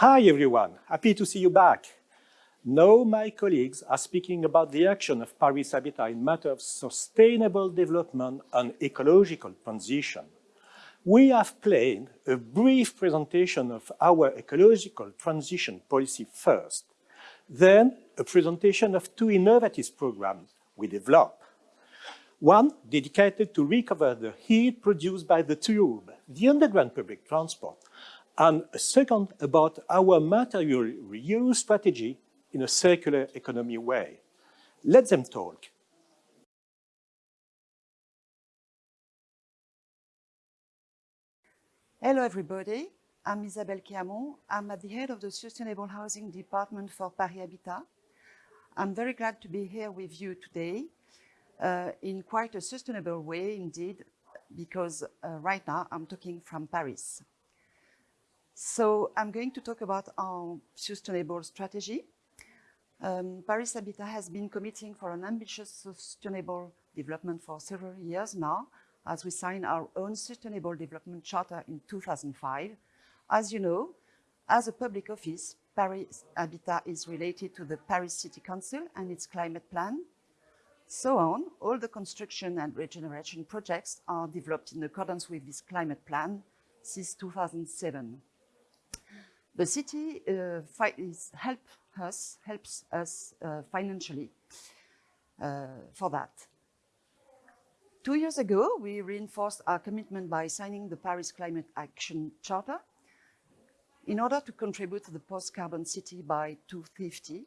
Hi everyone, happy to see you back. Now my colleagues are speaking about the action of Paris Habitat in matter of sustainable development and ecological transition. We have planned a brief presentation of our ecological transition policy first, then a presentation of two innovative programs we developed. One dedicated to recover the heat produced by the tube, the underground public transport, and second about our material reuse strategy in a circular economy way. Let them talk. Hello everybody, I'm Isabelle Quéhamon. I'm at the head of the Sustainable Housing Department for Paris Habitat. I'm very glad to be here with you today uh, in quite a sustainable way indeed, because uh, right now I'm talking from Paris. So I'm going to talk about our sustainable strategy. Um, Paris Habitat has been committing for an ambitious sustainable development for several years now, as we signed our own Sustainable Development Charter in 2005. As you know, as a public office, Paris Habitat is related to the Paris City Council and its climate plan. So on, all the construction and regeneration projects are developed in accordance with this climate plan since 2007. The city uh, help us, helps us uh, financially uh, for that. Two years ago, we reinforced our commitment by signing the Paris Climate Action Charter in order to contribute to the post-carbon city by 2050.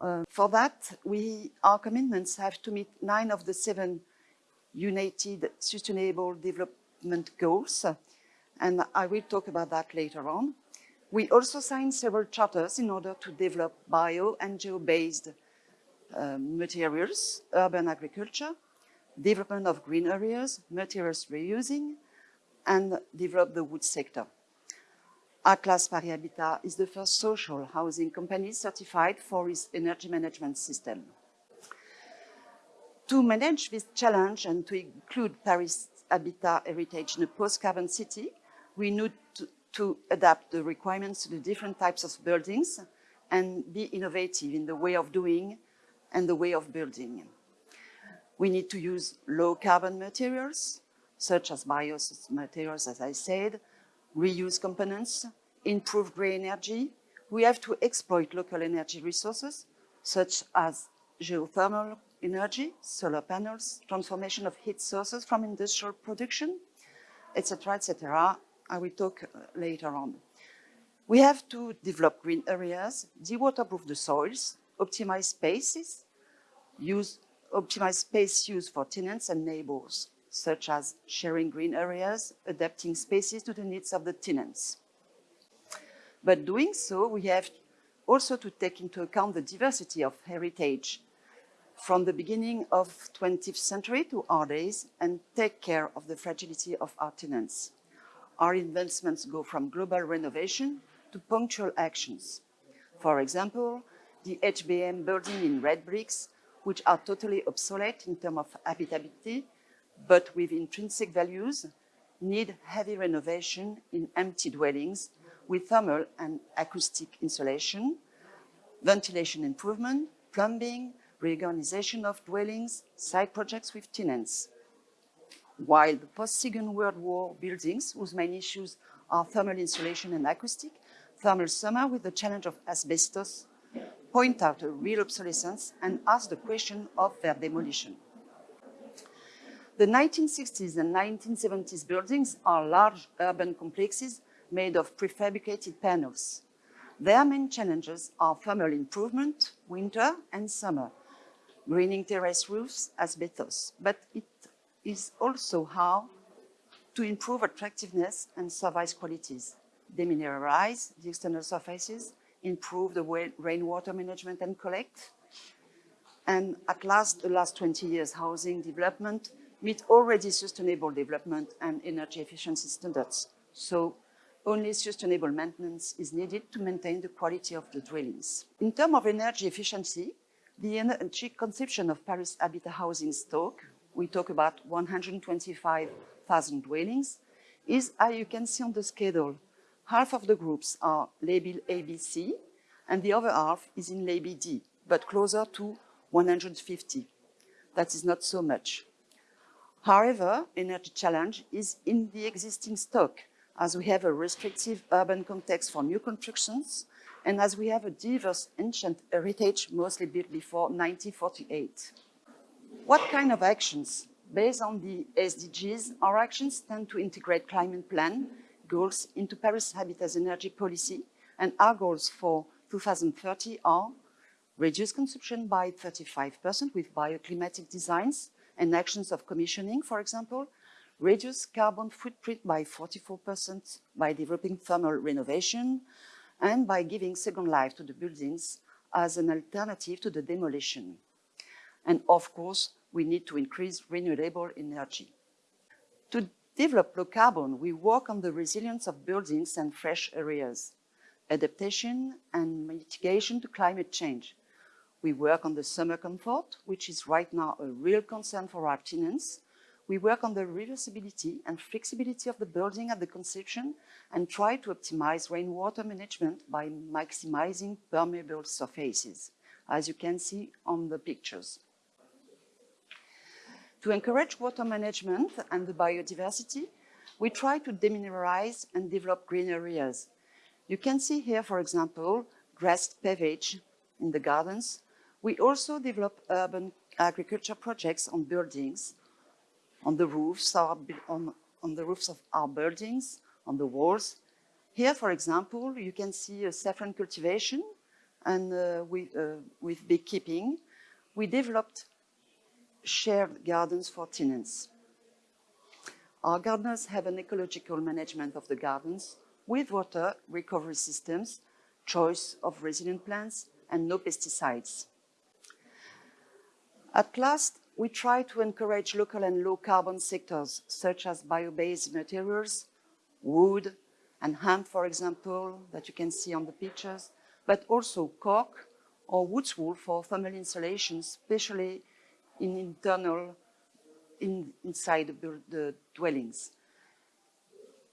Uh, for that, we, our commitments have to meet nine of the seven United Sustainable Development Goals, and I will talk about that later on. We also signed several charters in order to develop bio and geo-based uh, materials, urban agriculture, development of green areas, materials reusing, and develop the wood sector. Atlas Paris Habitat is the first social housing company certified for its energy management system. To manage this challenge and to include Paris Habitat heritage in a post-carbon city, we need to, to adapt the requirements to the different types of buildings and be innovative in the way of doing and the way of building. We need to use low carbon materials, such as bio materials, as I said, reuse components, improve grey energy. We have to exploit local energy resources, such as geothermal energy, solar panels, transformation of heat sources from industrial production, etc., etc. I will talk uh, later on. We have to develop green areas, de-waterproof the soils, optimize spaces, use optimize space use for tenants and neighbors, such as sharing green areas, adapting spaces to the needs of the tenants. But doing so, we have also to take into account the diversity of heritage from the beginning of 20th century to our days and take care of the fragility of our tenants. Our investments go from global renovation to punctual actions. For example, the HBM building in red bricks which are totally obsolete in terms of habitability, but with intrinsic values, need heavy renovation in empty dwellings with thermal and acoustic insulation, ventilation improvement, plumbing, reorganization of dwellings, site projects with tenants. While the post-Second World War buildings, whose main issues are thermal insulation and acoustic, thermal summer with the challenge of asbestos point out a real obsolescence and ask the question of their demolition. The 1960s and 1970s buildings are large urban complexes made of prefabricated panels. Their main challenges are thermal improvement, winter and summer, greening terrace roofs, asbestos, but it is also how to improve attractiveness and service qualities, demineralize the external surfaces, improve the rainwater management and collect. And at last, the last 20 years, housing development meet already sustainable development and energy efficiency standards. So only sustainable maintenance is needed to maintain the quality of the dwellings. In terms of energy efficiency, the energy consumption of Paris Habitat housing stock, we talk about 125,000 dwellings, is, as you can see on the schedule, half of the groups are labeled ABC, and the other half is in label D, but closer to 150. That is not so much. However, energy challenge is in the existing stock, as we have a restrictive urban context for new constructions, and as we have a diverse ancient heritage mostly built before 1948. What kind of actions? Based on the SDGs, our actions tend to integrate climate plan goals into Paris Habitat's energy policy, and our goals for 2030 are reduce consumption by 35% with bioclimatic designs and actions of commissioning, for example, reduce carbon footprint by 44% by developing thermal renovation, and by giving second life to the buildings as an alternative to the demolition. And of course, we need to increase renewable energy. To develop low carbon, we work on the resilience of buildings and fresh areas, adaptation and mitigation to climate change. We work on the summer comfort, which is right now a real concern for our tenants. We work on the reversibility and flexibility of the building at the conception and try to optimize rainwater management by maximizing permeable surfaces, as you can see on the pictures. To encourage water management and the biodiversity, we try to demineralize and develop green areas. You can see here, for example, grassed pavage in the gardens. We also develop urban agriculture projects on buildings, on the roofs, on, on the roofs of our buildings, on the walls. Here, for example, you can see a saffron cultivation and uh, we, uh, with beekeeping. We developed shared gardens for tenants. Our gardeners have an ecological management of the gardens with water recovery systems, choice of resilient plants, and no pesticides. At last, we try to encourage local and low carbon sectors, such as bio-based materials, wood and hemp, for example, that you can see on the pictures, but also cork or wood wool for thermal insulation, especially in internal, in, inside the, the dwellings.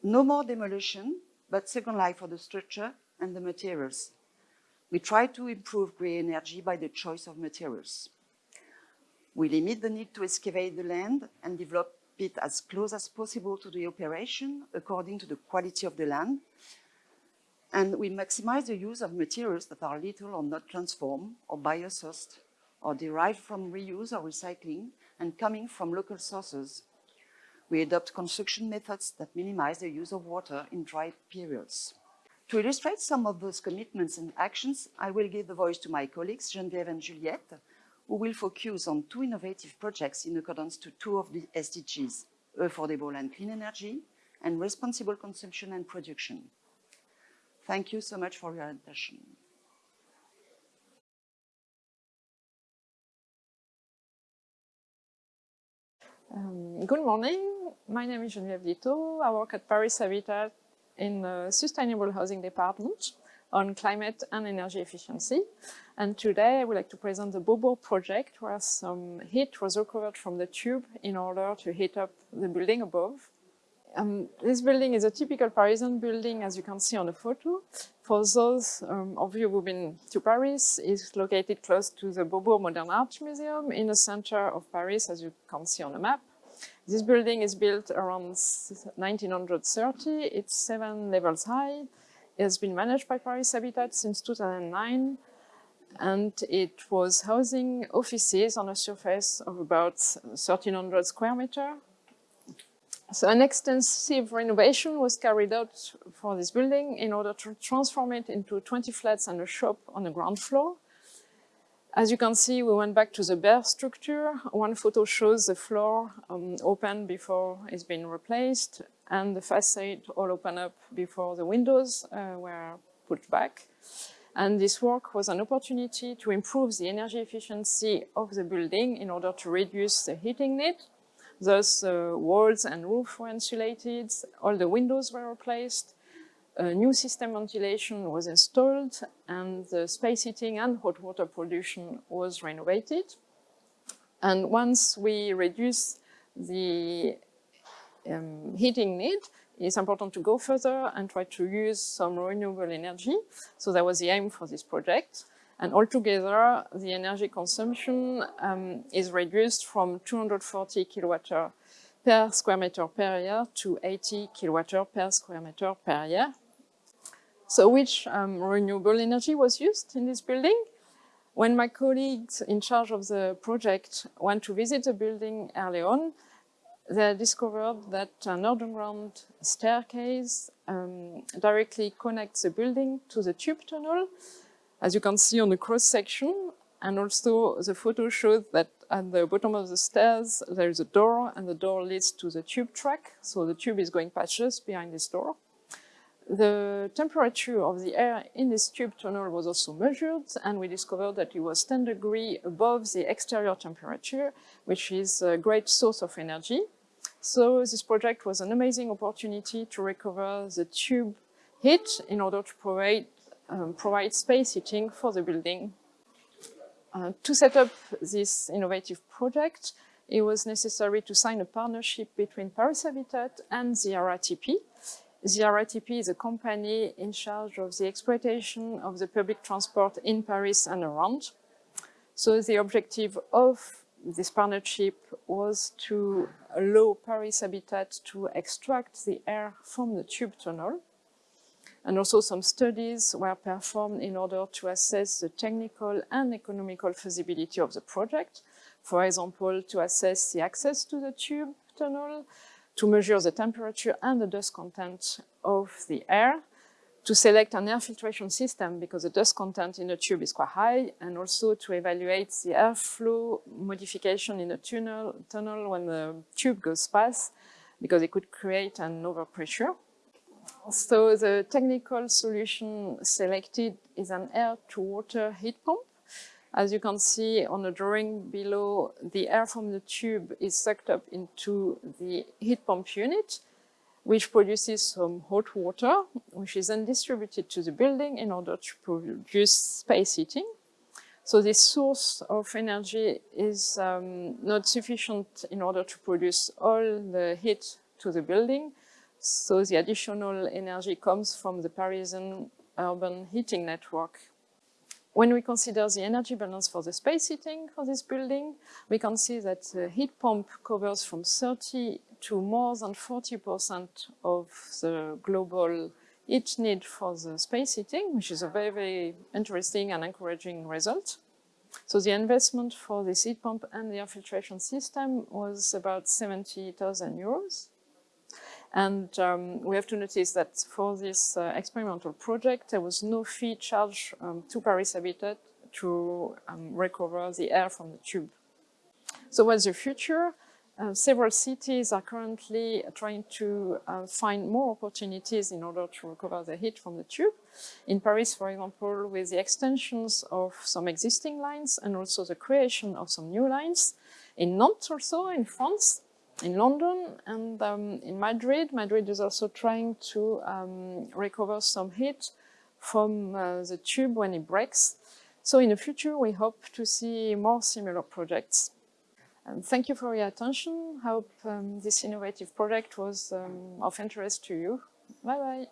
No more demolition, but second life for the structure and the materials. We try to improve green energy by the choice of materials. We limit the need to excavate the land and develop it as close as possible to the operation according to the quality of the land. And we maximize the use of materials that are little or not transformed or biosourced or derived from reuse or recycling and coming from local sources. We adopt construction methods that minimize the use of water in dry periods. To illustrate some of those commitments and actions, I will give the voice to my colleagues, Geneviève and Juliette, who will focus on two innovative projects in accordance to two of the SDGs, affordable and clean energy, and responsible consumption and production. Thank you so much for your attention. Um, good morning. My name is Geneviève Dito. I work at Paris Habitat in the Sustainable Housing Department on climate and energy efficiency. And today I would like to present the Beaubourg project where some heat was recovered from the tube in order to heat up the building above. Um, this building is a typical Parisian building, as you can see on the photo. For those um, of you who've been to Paris, it's located close to the Beaubourg Modern Art Museum in the center of Paris, as you can see on the map. This building is built around 1930. It's seven levels high. It has been managed by Paris Habitat since 2009 and it was housing offices on a surface of about 1300 square meter. So an extensive renovation was carried out for this building in order to transform it into 20 flats and a shop on the ground floor. As you can see, we went back to the bare structure. One photo shows the floor um, open before it's been replaced and the facade all open up before the windows uh, were put back. And this work was an opportunity to improve the energy efficiency of the building in order to reduce the heating need. Thus, uh, walls and roof were insulated, all the windows were replaced, a new system ventilation was installed and the space heating and hot water production was renovated. And once we reduced the um, heating need, it's important to go further and try to use some renewable energy. So that was the aim for this project. And altogether, the energy consumption um, is reduced from 240 kilowatt per square meter per year to 80 kilowatt per square meter per year. So which um, renewable energy was used in this building? When my colleagues in charge of the project went to visit the building early on, they discovered that an underground staircase um, directly connects the building to the tube tunnel, as you can see on the cross section. And also the photo shows that at the bottom of the stairs, there is a door and the door leads to the tube track. So the tube is going past just behind this door. The temperature of the air in this tube tunnel was also measured and we discovered that it was 10 degrees above the exterior temperature, which is a great source of energy. So this project was an amazing opportunity to recover the tube heat in order to provide, um, provide space heating for the building. Uh, to set up this innovative project, it was necessary to sign a partnership between Paris Habitat and the RATP. The RATP is a company in charge of the exploitation of the public transport in Paris and around. So the objective of this partnership was to allow Paris Habitat to extract the air from the tube tunnel. And also some studies were performed in order to assess the technical and economical feasibility of the project. For example, to assess the access to the tube tunnel, to measure the temperature and the dust content of the air, to select an air filtration system because the dust content in the tube is quite high, and also to evaluate the airflow modification in the tunnel, tunnel when the tube goes past, because it could create an overpressure. So the technical solution selected is an air-to-water heat pump. As you can see on the drawing below, the air from the tube is sucked up into the heat pump unit, which produces some hot water, which is then distributed to the building in order to produce space heating. So this source of energy is um, not sufficient in order to produce all the heat to the building. So the additional energy comes from the Parisian urban heating network. When we consider the energy balance for the space heating for this building, we can see that the heat pump covers from 30 to more than 40% of the global heat need for the space heating, which is a very, very interesting and encouraging result. So the investment for this heat pump and the air filtration system was about 70,000 euros. And um, we have to notice that for this uh, experimental project, there was no fee charged um, to Paris Habitat to um, recover the air from the tube. So what's the future? Uh, several cities are currently trying to uh, find more opportunities in order to recover the heat from the tube. In Paris, for example, with the extensions of some existing lines and also the creation of some new lines. In Nantes also, in France, in London and um, in Madrid. Madrid is also trying to um, recover some heat from uh, the tube when it breaks. So in the future, we hope to see more similar projects. And thank you for your attention. I hope um, this innovative project was um, of interest to you. Bye-bye.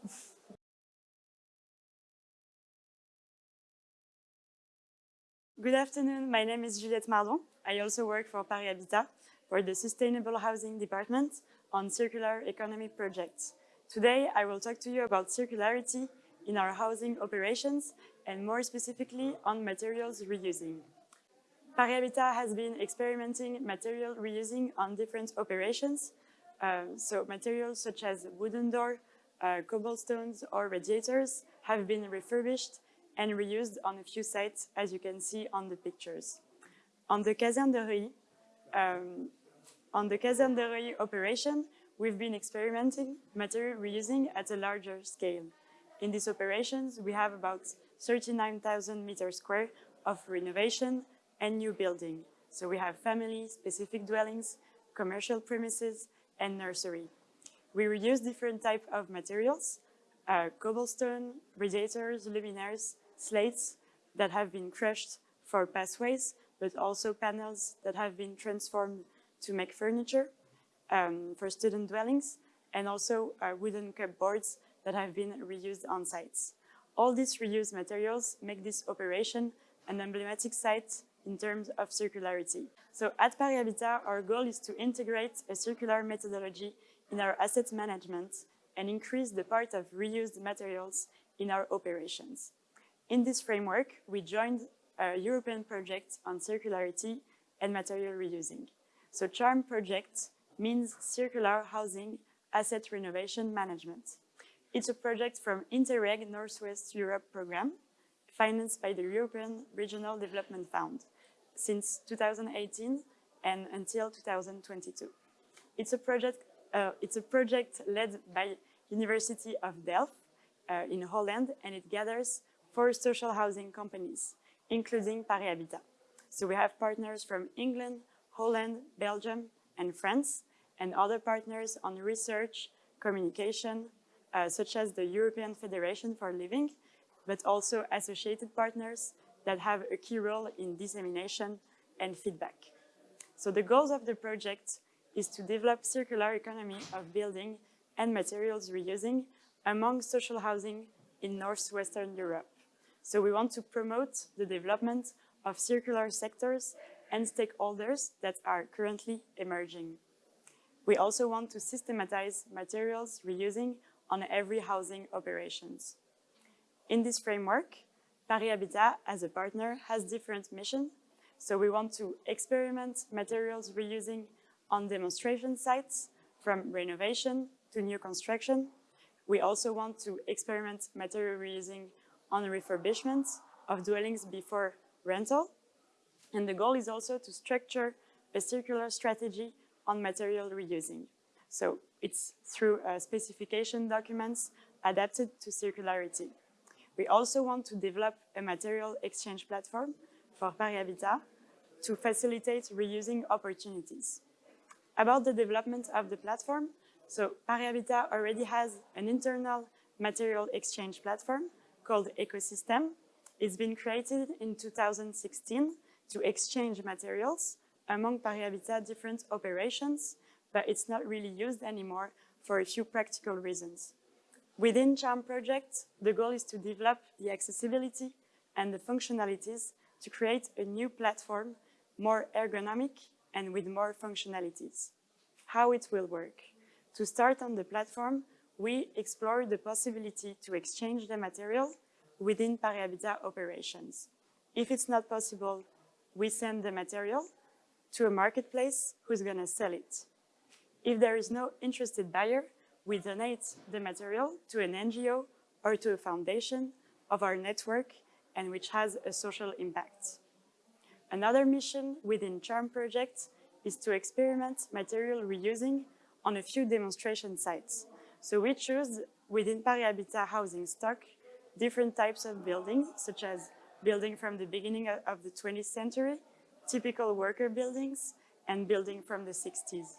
Good afternoon. My name is Juliette Mardon. I also work for Paris Habitat for the Sustainable Housing Department on circular economy projects. Today, I will talk to you about circularity in our housing operations and more specifically on materials reusing. Paris Habitat has been experimenting material reusing on different operations. Uh, so materials such as wooden door, uh, cobblestones or radiators have been refurbished and reused on a few sites as you can see on the pictures. On the Caserne de Reuilly, um, on the Reuilly operation, we've been experimenting material reusing at a larger scale. In these operations, we have about 39,000 meters square of renovation and new building. So we have family-specific dwellings, commercial premises, and nursery. We reuse different types of materials, uh, cobblestone, radiators, luminaires, slates that have been crushed for pathways, but also panels that have been transformed to make furniture um, for student dwellings and also uh, wooden cupboards that have been reused on sites. All these reused materials make this operation an emblematic site in terms of circularity. So at Paris Habitat, our goal is to integrate a circular methodology in our asset management and increase the part of reused materials in our operations. In this framework, we joined a European project on circularity and material reusing. So CHARM project means Circular Housing Asset Renovation Management. It's a project from Interreg Northwest Europe program, financed by the European Regional Development Fund since 2018 and until 2022. It's a project, uh, it's a project led by University of Delft uh, in Holland, and it gathers four social housing companies, including Paris Habitat. So we have partners from England, Holland, Belgium, and France, and other partners on research, communication, uh, such as the European Federation for Living, but also associated partners that have a key role in dissemination and feedback. So the goals of the project is to develop circular economy of building and materials reusing among social housing in Northwestern Europe. So we want to promote the development of circular sectors and stakeholders that are currently emerging. We also want to systematize materials reusing on every housing operations. In this framework, Paris Habitat, as a partner, has different missions. So we want to experiment materials reusing on demonstration sites, from renovation to new construction. We also want to experiment material reusing on refurbishment of dwellings before rental. And the goal is also to structure a circular strategy on material reusing. So it's through uh, specification documents adapted to circularity. We also want to develop a material exchange platform for Paris Habitat to facilitate reusing opportunities. About the development of the platform, so Paris Habitat already has an internal material exchange platform called Ecosystem. It's been created in 2016 to exchange materials among Paris Habitat different operations, but it's not really used anymore for a few practical reasons. Within CHARM project, the goal is to develop the accessibility and the functionalities to create a new platform, more ergonomic and with more functionalities. How it will work. To start on the platform, we explore the possibility to exchange the material within Paris Habitat operations. If it's not possible, we send the material to a marketplace who's going to sell it. If there is no interested buyer, we donate the material to an NGO or to a foundation of our network and which has a social impact. Another mission within CHARM project is to experiment material reusing on a few demonstration sites. So we choose within Paris Habitat housing stock different types of buildings, such as building from the beginning of the 20th century, typical worker buildings, and building from the 60s.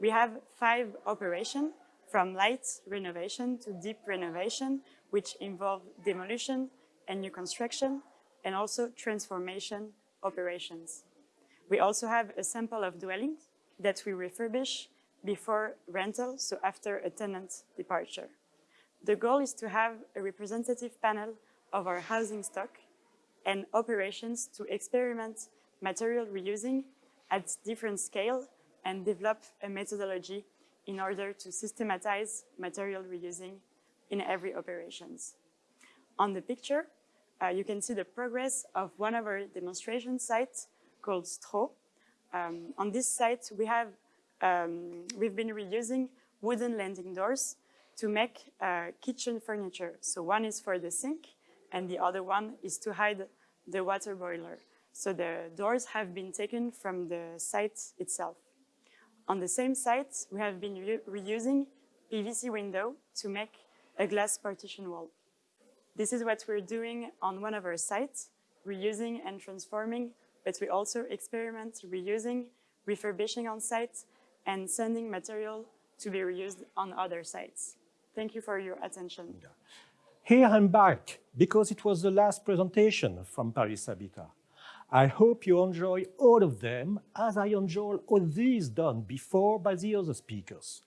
We have five operations from light renovation to deep renovation, which involve demolition and new construction, and also transformation operations. We also have a sample of dwellings that we refurbish before rental, so after a tenant departure. The goal is to have a representative panel of our housing stock and operations to experiment material reusing at different scale and develop a methodology in order to systematize material reusing in every operations. On the picture, uh, you can see the progress of one of our demonstration sites called Stro. Um, on this site, we have, um, we've been reusing wooden landing doors to make uh, kitchen furniture. So one is for the sink and the other one is to hide the water boiler. So the doors have been taken from the site itself. On the same site, we have been re reusing PVC window to make a glass partition wall. This is what we're doing on one of our sites, reusing and transforming, but we also experiment reusing, refurbishing on site, and sending material to be reused on other sites. Thank you for your attention. Here I'm back, because it was the last presentation from Paris Habitat. I hope you enjoy all of them as I enjoy all these done before by the other speakers.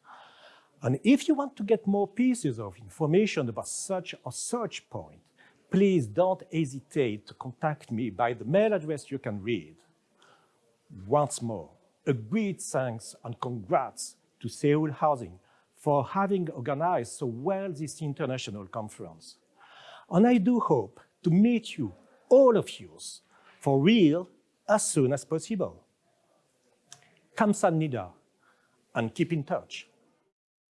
And if you want to get more pieces of information about such or such point, please don't hesitate to contact me by the mail address you can read. Once more, a great thanks and congrats to Seoul Housing for having organized so well this international conference. And I do hope to meet you, all of you, for real as soon as possible. Kamsan Nida, and keep in touch.